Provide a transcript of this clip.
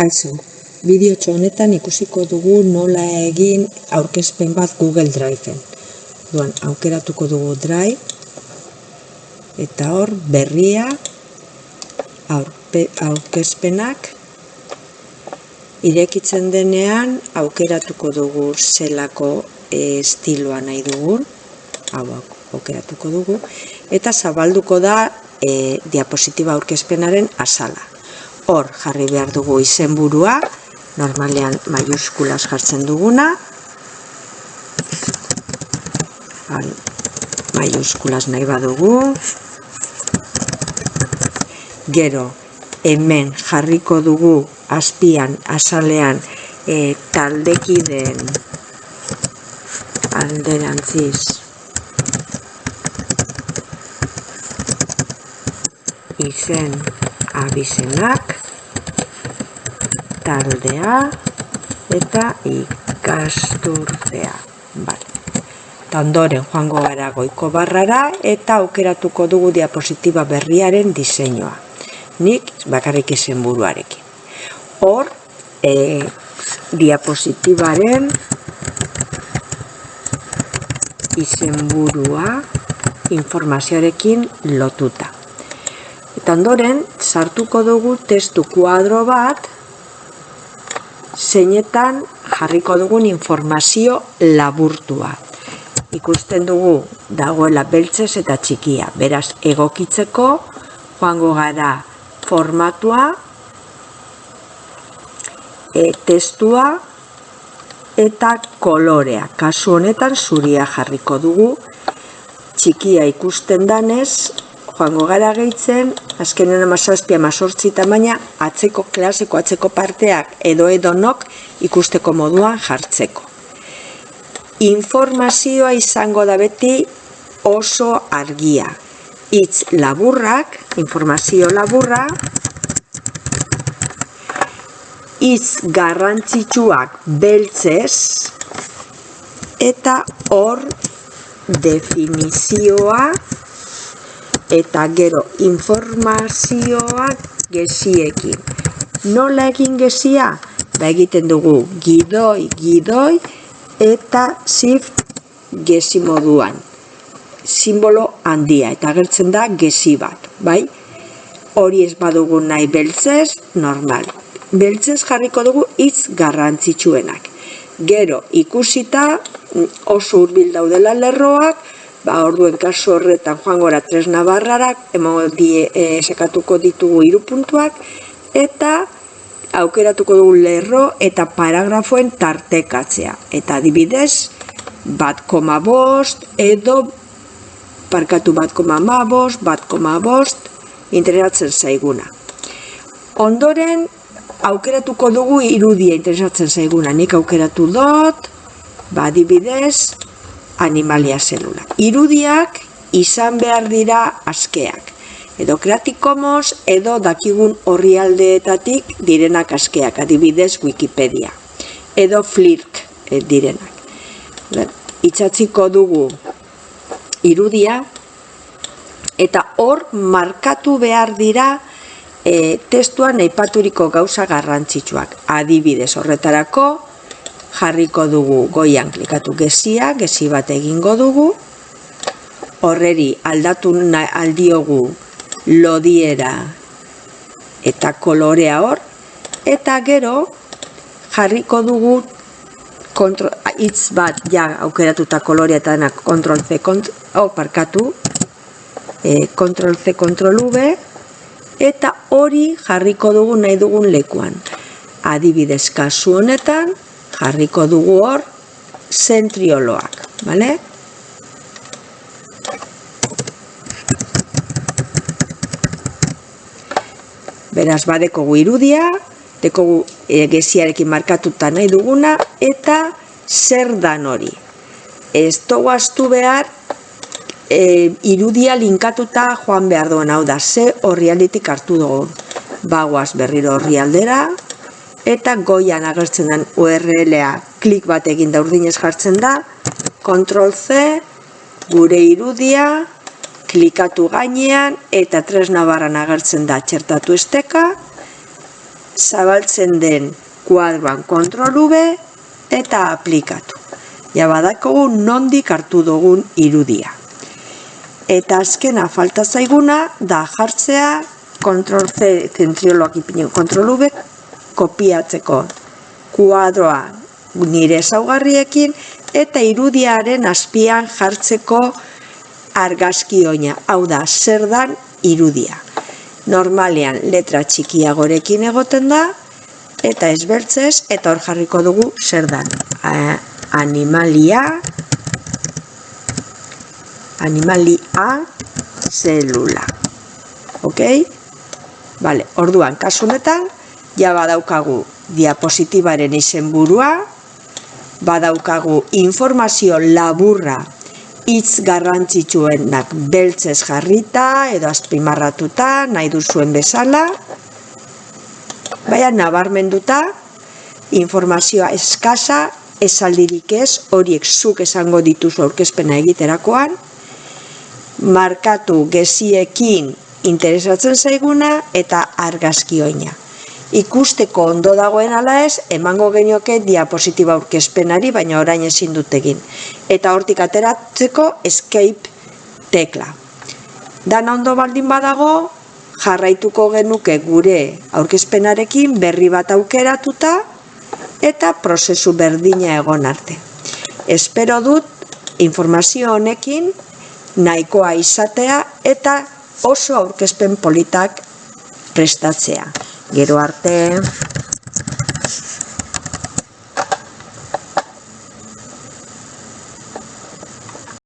Kaixo, bideo honetan ikusiko dugu nola egin aurkezpen bat Google Driveen. Duan, aukeratuko dugu Drive, eta hor berria, aurkezpenak, irekitzen denean aukeratuko dugu zelako e, estiloa nahi dugun, hau aukeratuko dugu, eta zabalduko da e, diapositiba aurkezpenaren asala. Hor jarri behar dugu izenburua, normalean maiuskulas jartzen duguna, maiuskulas nahi badugu, gero hemen jarriko dugu azpian, azalean, e, taldekideen alderantziz. Izen abizenak taldea eta ikasturtea. Bale. Eta ondoren joango gara goiko barrara eta aukeratuko dugu diapositiba berriaren diseinua. Nik bakarrik izen buruarekin. Hor, e, diapositibaren izenburua informazioarekin lotuta. Eta ondoren, sartuko dugu testu kuadro bat zeinetan jarriko dugun informazio laburtua. Ikusten dugu dagoela beltzez eta txikia. Beraz, egokitzeko joango gara formatua, e, testua eta kolorea. Kasu honetan zuria jarriko dugu. Txikia ikusten danez, joango gara gehitzen, azkenen amazazpia amazortzi tamaina, atzeko klaseko, atzeko parteak edo edonok ikusteko moduan jartzeko. Informazioa izango da beti oso argia. Itz laburrak, informazio laburra, itz garrantzitsuak beltzez, eta hor definizioa eta gero informazioak geziekin. Nola egin gezia? Ba egiten dugu gidoi, gidoi eta shift gezi moduan. Simbolo handia eta agertzen da gezi bat, bai? Hori ez badugu nahi beltzez, normal. Beltzez jarriko dugu hitz garrantzitsuenak. Gero ikusita oso hurbil daudela lerroak, ba, orduen kasu horretan joan gora tres nabarrarak, emango die, e, sekatuko ditugu irupuntuak, eta aukeratuko dugu lerro eta paragrafoen tartekatzea. Eta adibidez, bat koma bost, edo parkatu bat koma ma bost, bat koma bost, interesatzen zaiguna. Ondoren, aukeratuko dugu irudia interesatzen zaiguna. Nik aukeratu dut, ba, adibidez, animalia zelula. Irudiak izan behar dira askeak. Edo kreatikomos edo dakigun horri aldeetatik direnak askeak, adibidez Wikipedia. Edo flirk eh, direnak. Itxatziko dugu irudia eta hor markatu behar dira e, testuan eipaturiko gauza garrantzitsuak. Adibidez horretarako, jarriko dugu goian klikatu gezia, gezi bat egingo dugu, horreri aldatu aldiogu lodiera eta kolorea hor, eta gero jarriko dugu hitz bat ja aukeratuta kolorea eta denak kontrol C, oh, parkatu, e, kontrol C, kontrol V, eta hori jarriko dugu nahi dugun lekuan. Adibidez kasu honetan, jarriko dugu hor zentrioloak, bale? Beraz, badekogu irudia, dekogu egeziarekin markatuta nahi duguna, eta zer dan hori. Ez toguaztu behar, e, irudia linkatuta joan behar duen hau da, ze horri alditik hartu dugu. Bagoaz berriro horri aldera, eta goian agertzen den URL-a klik bat egin da urdinez jartzen da, Ctrl C, gure irudia, klikatu gainean eta tresna barran agertzen da txertatu esteka, zabaltzen den kuadroan kontrol V eta aplikatu. Ja badakogu nondik hartu dugun irudia. Eta azkena falta zaiguna da jartzea kontrol C zentrioloak ipinen kontrol V kopiatzeko kuadroa nire ezaugarriekin eta irudiaren azpian jartzeko argazki oina. Hau da, zer dan irudia. Normalean letra txikiagorekin egoten da, eta ezbertzez, eta hor jarriko dugu zer dan. Animalia, animalia, zelula. Ok? Vale, orduan, kasunetan, ja badaukagu diapositibaren izenburua, badaukagu informazio laburra hitz garrantzitsuenak beltzez jarrita edo azpimarratuta nahi duzuen bezala, baina nabarmenduta informazioa eskasa esaldirik ez horiek zuk esango dituzu aurkezpena egiterakoan, markatu geziekin interesatzen zaiguna eta argazkioina ikusteko ondo dagoen ala ez, emango genioke diapositiba aurkezpenari, baina orain ezin dut egin. Eta hortik ateratzeko escape tekla. Dana ondo baldin badago, jarraituko genuke gure aurkezpenarekin berri bat aukeratuta eta prozesu berdina egon arte. Espero dut informazio honekin nahikoa izatea eta oso aurkezpen politak prestatzea. Gero arte.